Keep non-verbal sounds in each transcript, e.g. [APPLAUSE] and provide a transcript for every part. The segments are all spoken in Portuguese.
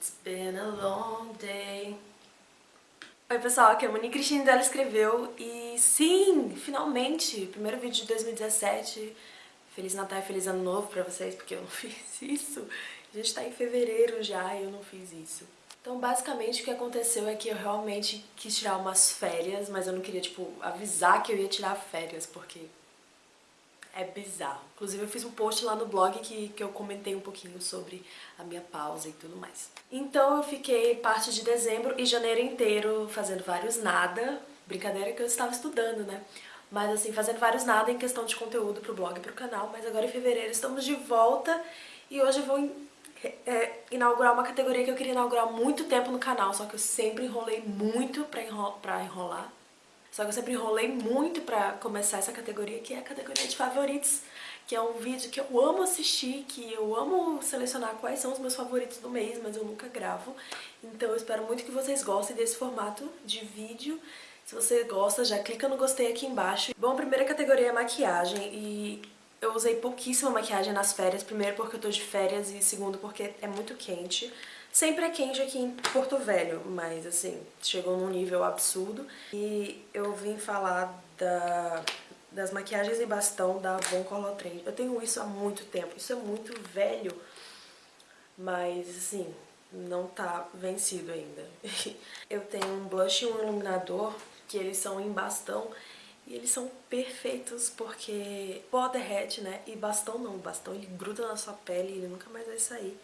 It's been a long day. Oi pessoal, aqui é a Monique Cristina dela escreveu e sim, finalmente, primeiro vídeo de 2017. Feliz Natal e Feliz Ano Novo pra vocês, porque eu não [LAUGHS] fiz isso. A gente tá em fevereiro já e eu não fiz isso. Então basicamente o que aconteceu é que eu realmente quis tirar umas férias, mas eu não queria, tipo, avisar que eu ia tirar férias, porque é bizarro. Inclusive eu fiz um post lá no blog que, que eu comentei um pouquinho sobre a minha pausa e tudo mais. Então eu fiquei parte de dezembro e janeiro inteiro fazendo vários nada. Brincadeira que eu estava estudando, né? Mas assim, fazendo vários nada em questão de conteúdo pro blog e pro canal. Mas agora em fevereiro estamos de volta e hoje eu vou é, inaugurar uma categoria que eu queria inaugurar há muito tempo no canal, só que eu sempre enrolei muito pra, enro pra enrolar. Só que eu sempre enrolei muito pra começar essa categoria, que é a categoria de favoritos, que é um vídeo que eu amo assistir, que eu amo selecionar quais são os meus favoritos do mês, mas eu nunca gravo. Então eu espero muito que vocês gostem desse formato de vídeo. Se você gosta, já clica no gostei aqui embaixo. Bom, a primeira categoria é maquiagem e eu usei pouquíssima maquiagem nas férias, primeiro porque eu tô de férias e segundo porque é muito quente. Sempre é quente aqui em Porto Velho, mas assim, chegou num nível absurdo. E eu vim falar da, das maquiagens em bastão da Von Colotrend. Eu tenho isso há muito tempo, isso é muito velho, mas assim, não tá vencido ainda. [LAUGHS] eu tenho um blush e um iluminador, que eles são em bastão, e eles são perfeitos porque pó derrete, né? E bastão não, bastão ele gruda na sua pele e ele nunca mais vai sair.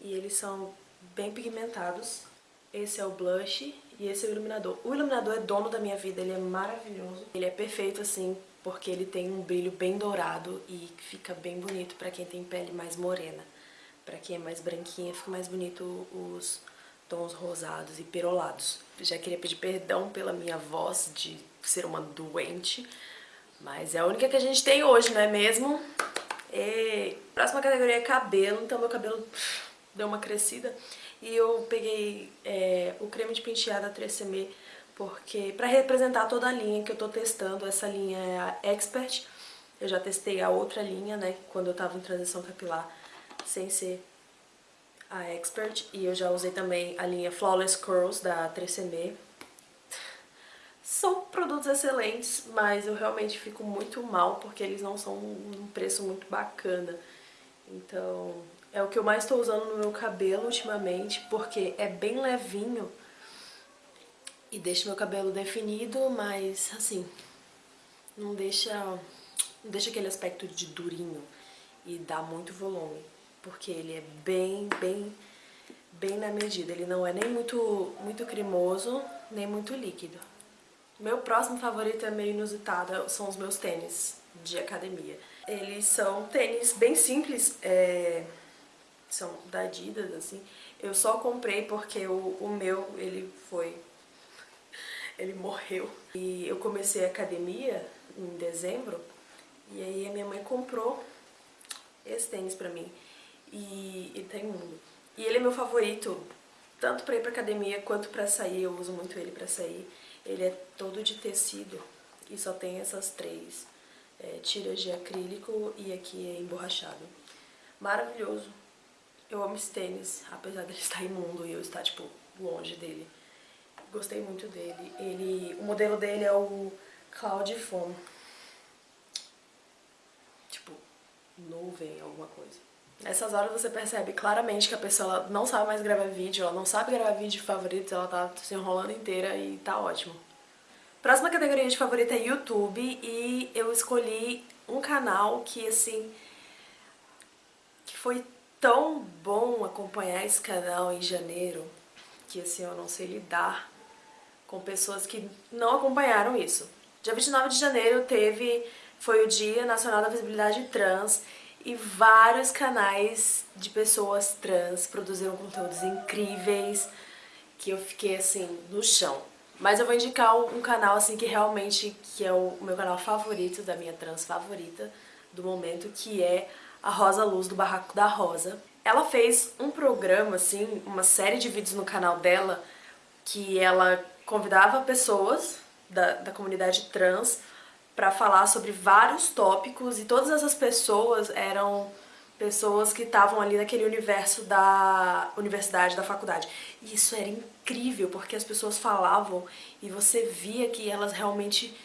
E eles são bem pigmentados. Esse é o blush e esse é o iluminador. O iluminador é dono da minha vida, ele é maravilhoso. Ele é perfeito assim, porque ele tem um brilho bem dourado e fica bem bonito pra quem tem pele mais morena. Pra quem é mais branquinha, fica mais bonito os tons rosados e perolados. Já queria pedir perdão pela minha voz de ser uma doente, mas é a única que a gente tem hoje, não é mesmo? E... Próxima categoria é cabelo, então meu cabelo deu uma crescida. E eu peguei é, o creme de pentear da 3CM porque para representar toda a linha que eu tô testando, essa linha é a Expert. Eu já testei a outra linha, né, quando eu tava em transição capilar, sem ser a Expert. E eu já usei também a linha Flawless Curls da 3CM. São produtos excelentes, mas eu realmente fico muito mal porque eles não são um preço muito bacana. Então, é o que eu mais estou usando no meu cabelo ultimamente, porque é bem levinho e deixa meu cabelo definido, mas assim, não deixa, não deixa aquele aspecto de durinho e dá muito volume, porque ele é bem, bem, bem na medida. Ele não é nem muito, muito cremoso, nem muito líquido. Meu próximo favorito é meio inusitado, são os meus tênis de academia. Eles são tênis bem simples, é, são da Adidas, assim. Eu só comprei porque o, o meu, ele foi... [LAUGHS] Ele morreu. E eu comecei a academia em dezembro, e aí a minha mãe comprou esse tênis pra mim. E ele tem um. E ele é meu favorito, tanto pra ir pra academia quanto pra sair, eu uso muito ele pra sair. Ele é todo de tecido e só tem essas três é, tiras de acrílico e aqui é emborrachado. Maravilhoso. Eu amo esse tênis, apesar dele [LAUGHS] estar imundo e eu estar, tipo, longe dele. Gostei muito dele. Ele, o modelo dele é o Cloud Foam. Tipo, nuvem, alguma coisa. Nessas horas você percebe claramente que a pessoa não sabe mais gravar vídeo, ela não sabe gravar vídeo favorito, ela tá se enrolando inteira e tá ótimo. Próxima categoria de favorita é YouTube e eu escolhi um canal que, assim, que foi tão bom acompanhar esse canal em janeiro que assim eu não sei lidar com pessoas que não acompanharam isso. Dia 29 de janeiro teve, foi o Dia Nacional da Visibilidade Trans e vários canais de pessoas trans produziram conteúdos incríveis que eu fiquei assim no chão. Mas eu vou indicar um canal assim que realmente que é o meu canal favorito, da minha trans favorita do momento, que é a Rosa Luz do Barraco da Rosa. Ela fez um programa, assim, uma série de vídeos no canal dela, que ela convidava pessoas da, da comunidade trans para falar sobre vários tópicos e todas essas pessoas eram pessoas que estavam ali naquele universo da universidade, da faculdade. E isso era incrível, porque as pessoas falavam e você via que elas realmente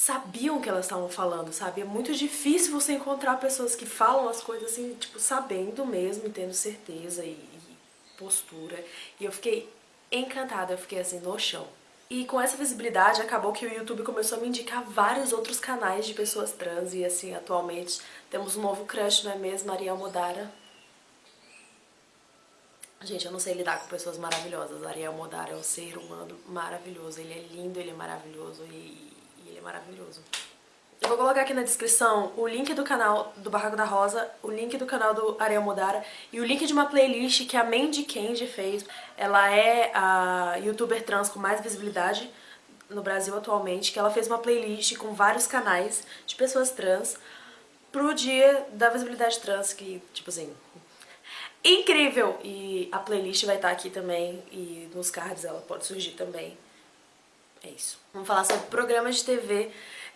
sabiam o que elas estavam falando, sabe? É muito difícil você encontrar pessoas que falam as coisas assim, tipo, sabendo mesmo, tendo certeza e, e postura. E eu fiquei encantada, eu fiquei assim, no chão. E com essa visibilidade, acabou que o YouTube começou a me indicar vários outros canais de pessoas trans. E assim, atualmente, temos um novo crush, não é mesmo? Ariel Modara. Gente, eu não sei lidar com pessoas maravilhosas. Ariel Modara é um ser humano maravilhoso. Ele é lindo, ele é maravilhoso e, e ele é maravilhoso. Eu vou colocar aqui na descrição o link do canal do Barraco da Rosa, o link do canal do Ariel Modara e o link de uma playlist que a Mandy Candy fez. Ela é a youtuber trans com mais visibilidade no Brasil atualmente, que ela fez uma playlist com vários canais de pessoas trans pro dia da visibilidade trans, que, tipo assim, incrível! E a playlist vai estar aqui também e nos cards ela pode surgir também. É isso. Vamos falar sobre programas de TV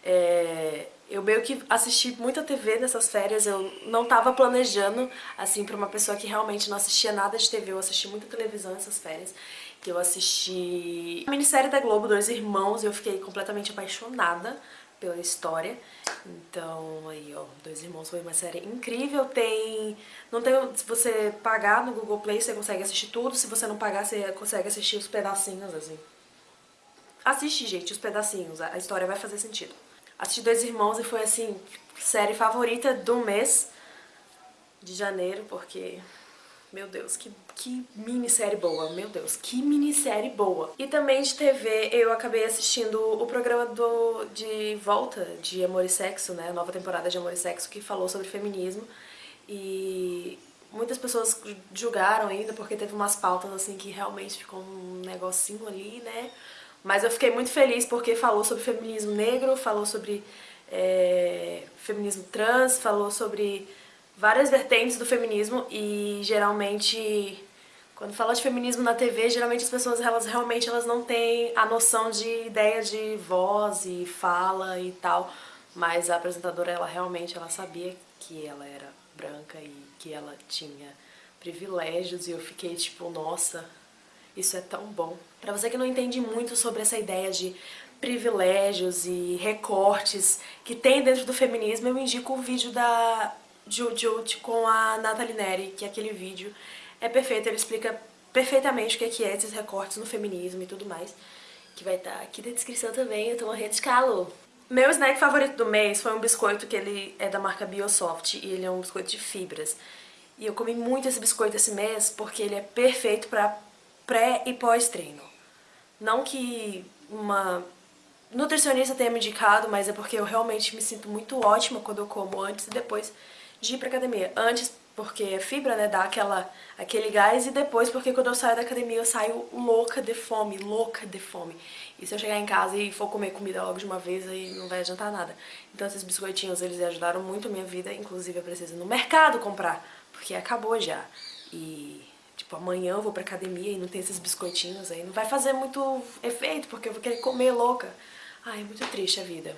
é, eu meio que assisti muita TV nessas férias, eu não tava planejando, assim, pra uma pessoa que realmente não assistia nada de TV, eu assisti muita televisão nessas férias, que eu assisti a minissérie da Globo, Dois Irmãos, e eu fiquei completamente apaixonada pela história. Então, aí, ó, Dois Irmãos foi uma série incrível, tem... Não tem... Se você pagar no Google Play, você consegue assistir tudo, se você não pagar, você consegue assistir os pedacinhos, assim. Assiste, gente, os pedacinhos, a história vai fazer sentido. Assisti Dois Irmãos e foi, assim, série favorita do mês de janeiro, porque... Meu Deus, que, que minissérie boa, meu Deus, que minissérie boa. E também de TV eu acabei assistindo o programa do, de volta de Amor e Sexo, né, a nova temporada de Amor e Sexo, que falou sobre feminismo. E muitas pessoas julgaram ainda porque teve umas pautas assim que realmente ficou um negocinho ali, né, mas eu fiquei muito feliz porque falou sobre feminismo negro, falou sobre é, feminismo trans, falou sobre várias vertentes do feminismo e geralmente quando fala de feminismo na TV, geralmente as pessoas elas realmente elas não têm a noção de ideia de voz e fala e tal, mas a apresentadora ela realmente ela sabia que ela era branca e que ela tinha privilégios e eu fiquei tipo, nossa, isso é tão bom. Para você que não entende muito sobre essa ideia de privilégios e recortes que tem dentro do feminismo, eu indico o vídeo da Jujut com a Nathalie Neri, que é aquele vídeo é perfeito, ele explica perfeitamente o que é, esses recortes no feminismo e tudo mais, que vai estar tá aqui na descrição também, eu tô morrendo de calor. Meu snack favorito do mês foi um biscoito que ele é da marca Biosoft e ele é um biscoito de fibras. E eu comi muito esse biscoito esse mês porque ele é perfeito pra pré e pós-treino. Não que uma nutricionista tenha me indicado, mas é porque eu realmente me sinto muito ótima quando eu como antes e depois de ir pra academia. Antes porque é fibra, né, dá aquela, aquele gás, e depois porque quando eu saio da academia eu saio louca de fome, louca de fome. E se eu chegar em casa e for comer comida logo de uma vez, aí não vai adiantar nada. Então esses biscoitinhos, eles ajudaram muito a minha vida, inclusive eu preciso ir no mercado comprar, porque acabou já. E Tipo, amanhã eu vou pra academia e não tem esses biscoitinhos aí. Não vai fazer muito efeito, porque eu vou querer comer louca. Ai, é muito triste a vida.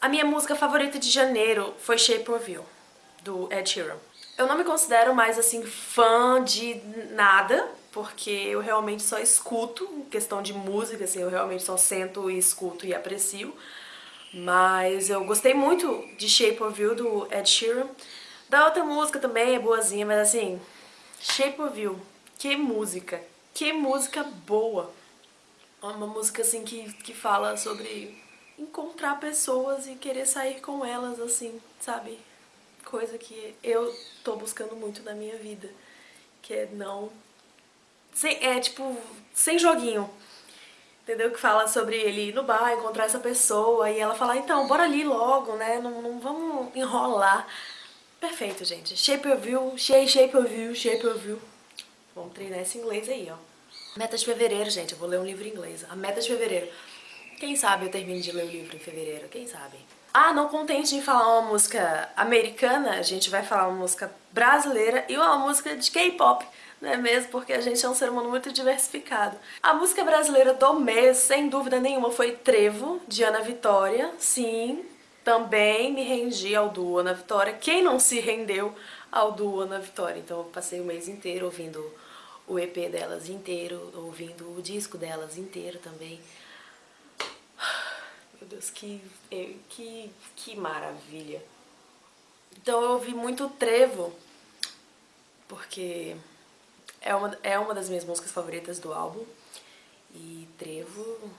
A minha música favorita de janeiro foi Shape of You, do Ed Sheeran. Eu não me considero mais, assim, fã de nada, porque eu realmente só escuto, em questão de música, assim, eu realmente só sento e escuto e aprecio. Mas eu gostei muito de Shape of You, do Ed Sheeran. Da outra música também é boazinha, mas assim, Shape of You que música, que música boa. É uma música assim que, que fala sobre encontrar pessoas e querer sair com elas, assim, sabe? Coisa que eu tô buscando muito na minha vida. Que é não... Sem, é tipo, sem joguinho. Entendeu? Que fala sobre ele ir no bar, encontrar essa pessoa e ela falar, então, bora ali logo, né? Não, não vamos enrolar. Perfeito, gente. Shape of you, shape, shape of you, shape of you. Vamos treinar esse inglês aí, ó. Meta de fevereiro, gente, eu vou ler um livro em inglês. A meta de fevereiro. Quem sabe eu termine de ler o livro em fevereiro, quem sabe? Ah, não contente em falar uma música americana, a gente vai falar uma música brasileira e uma música de K-pop, não é mesmo? Porque a gente é um ser humano muito diversificado. A música brasileira do mês, sem dúvida nenhuma, foi Trevo, de Ana Vitória. Sim, também me rendi ao duo Ana Vitória. Quem não se rendeu ao do Ana Vitória. Então eu passei o mês inteiro ouvindo o EP delas inteiro, ouvindo o disco delas inteiro também. [SIGHS] Meu Deus, que, que, que maravilha. Então eu ouvi muito Trevo, porque é uma, é uma das minhas músicas favoritas do álbum. E Trevo...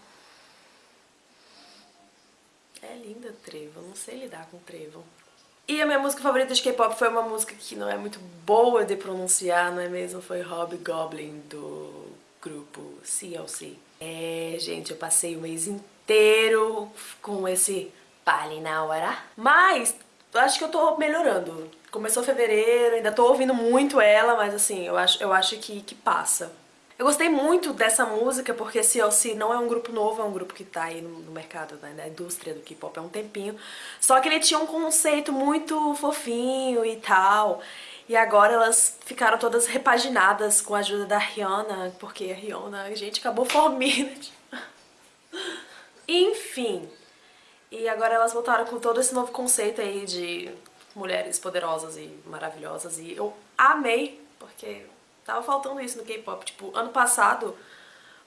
É linda Trevo, eu não sei lidar com Trevo. E a minha música favorita de K-pop foi uma música que não é muito boa de pronunciar, não é mesmo? Foi Hobgoblin, do grupo CLC. É, gente, eu passei o mês inteiro com esse Palinawara. Mas, acho que eu tô melhorando. Começou fevereiro, ainda tô ouvindo muito ela, mas assim, eu acho, eu acho que, que passa. Eu gostei muito dessa música porque CLC não é um grupo novo, é um grupo que tá aí no, mercado, né, na indústria do K-pop há um tempinho. Só que ele tinha um conceito muito fofinho e tal. E agora elas ficaram todas repaginadas com a ajuda da Rihanna, porque a Rihanna, gente, acabou formindo. [LAUGHS] Enfim. E agora elas voltaram com todo esse novo conceito aí de mulheres poderosas e maravilhosas. E eu amei, porque Tava faltando isso no K-pop. Tipo, ano passado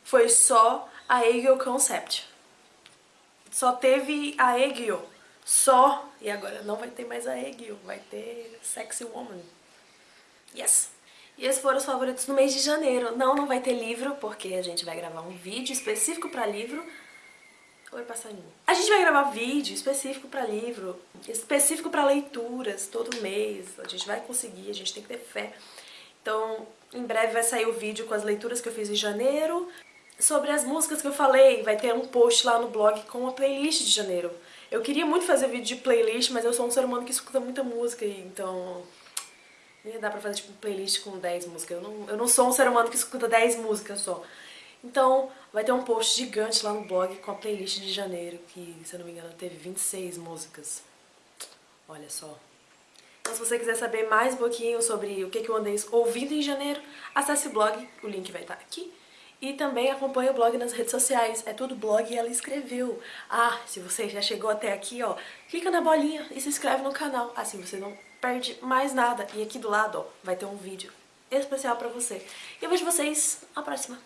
foi só a Aegyo Concept. Só teve a Aegyo. Só. E agora não vai ter mais a Aegyo. Vai ter Sexy Woman. Yes! E esses foram os favoritos no mês de janeiro. Não, não vai ter livro, porque a gente vai gravar um vídeo específico pra livro. Oi, passarinho. A gente vai gravar vídeo específico pra livro, específico pra leituras, todo mês. A gente vai conseguir, a gente tem que ter fé. Então, em breve vai sair o vídeo com as leituras que eu fiz em janeiro. Sobre as músicas que eu falei, vai ter um post lá no blog com a playlist de janeiro. Eu queria muito fazer vídeo de playlist, mas eu sou um ser humano que escuta muita música, então... Nem dá pra fazer tipo playlist com 10 músicas. Eu não, eu não sou um ser humano que escuta 10 músicas só. Então, vai ter um post gigante lá no blog com a playlist de janeiro, que, se eu não me engano, teve 26 músicas. Olha só. Então se você quiser saber mais um pouquinho sobre o que eu andei ouvindo em janeiro, acesse o blog, o link vai estar aqui. E também acompanhe o blog nas redes sociais, é tudo blog e ela escreveu. Ah, se você já chegou até aqui, ó, clica na bolinha e se inscreve no canal, assim você não perde mais nada. E aqui do lado, ó, vai ter um vídeo especial pra você. E eu vejo vocês na próxima.